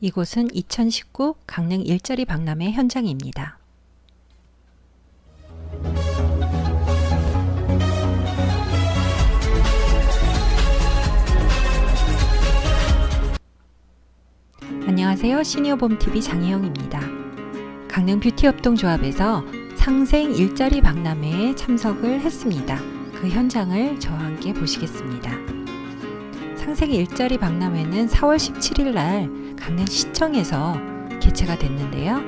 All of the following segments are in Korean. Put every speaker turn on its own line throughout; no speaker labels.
이곳은 2019 강릉 일자리 박람회 현장입니다. 안녕하세요. 시니어봄TV 장혜영입니다. 강릉 뷰티협동조합에서 상생 일자리 박람회에 참석을 했습니다. 그 현장을 저와 함께 보시겠습니다. 상생 일자리 박람회는 4월 17일 날 강릉시청에서 개최가 됐는데요.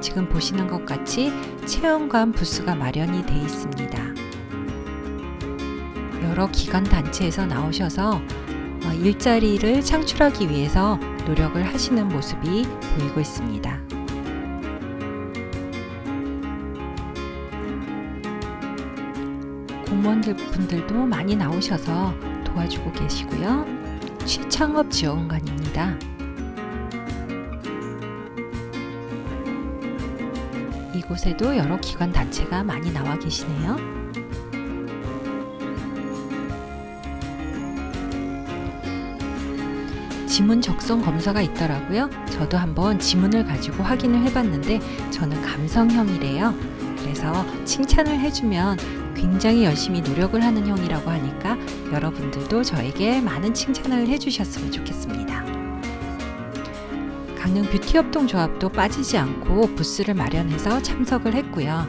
지금 보시는 것 같이 체험관 부스가 마련이 되어 있습니다. 여러 기관 단체에서 나오셔서 어, 일자리를 창출하기 위해서 노력을 하시는 모습이 보이고 있습니다. 공무원들 분들도 많이 나오셔서 도와주고 계시고요. 취창업 지원관입니다. 이곳에도 여러 기관 단체가 많이 나와 계시네요. 지문 적성 검사가 있더라고요. 저도 한번 지문을 가지고 확인을 해봤는데 저는 감성형이래요. 그래서 칭찬을 해주면 굉장히 열심히 노력을 하는 형이라고 하니까 여러분들도 저에게 많은 칭찬을 해주셨으면 좋겠습니다. 강릉 뷰티협동조합도 빠지지 않고 부스를 마련해서 참석을 했고요.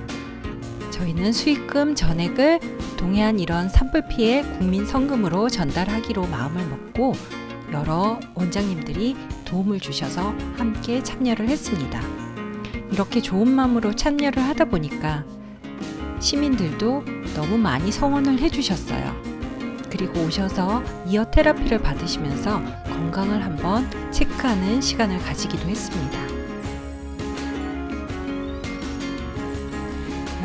저희는 수익금 전액을 동해안 이런 산불 피해 국민 성금으로 전달하기로 마음을 먹고 여러 원장님들이 도움을 주셔서 함께 참여를 했습니다. 이렇게 좋은 마음으로 참여를 하다 보니까 시민들도 너무 많이 성원을 해주셨어요. 그리고 오셔서 이어 테라피를 받으시면서 건강을 한번 체크하는 시간을 가지기도 했습니다.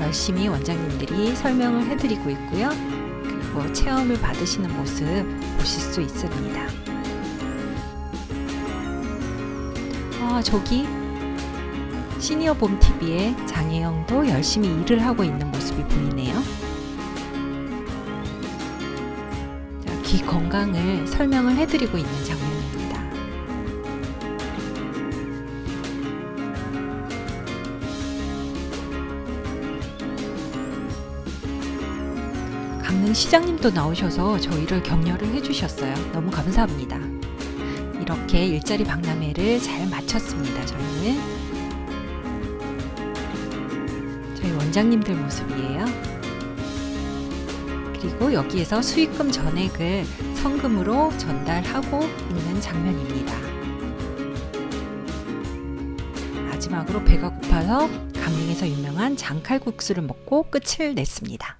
열심히 원장님들이 설명을 해드리고 있고요. 그리고 체험을 받으시는 모습 보실 수 있습니다. 아, 저기 시니어 봄TV의 장혜영도 열심히 일을 하고 있는 모습이 보이네요. 귀 건강을 설명을 해드리고 있는 장면입니다. 강릉 시장님도 나오셔서 저희를 격려를 해주셨어요. 너무 감사합니다. 이렇게 일자리 박람회를 잘 마쳤습니다. 저희는 저희 원장님들 모습이에요. 그리고 여기에서 수익금 전액을 성금으로 전달하고 있는 장면입니다. 마지막으로 배가 고파서 강릉에서 유명한 장칼국수를 먹고 끝을 냈습니다.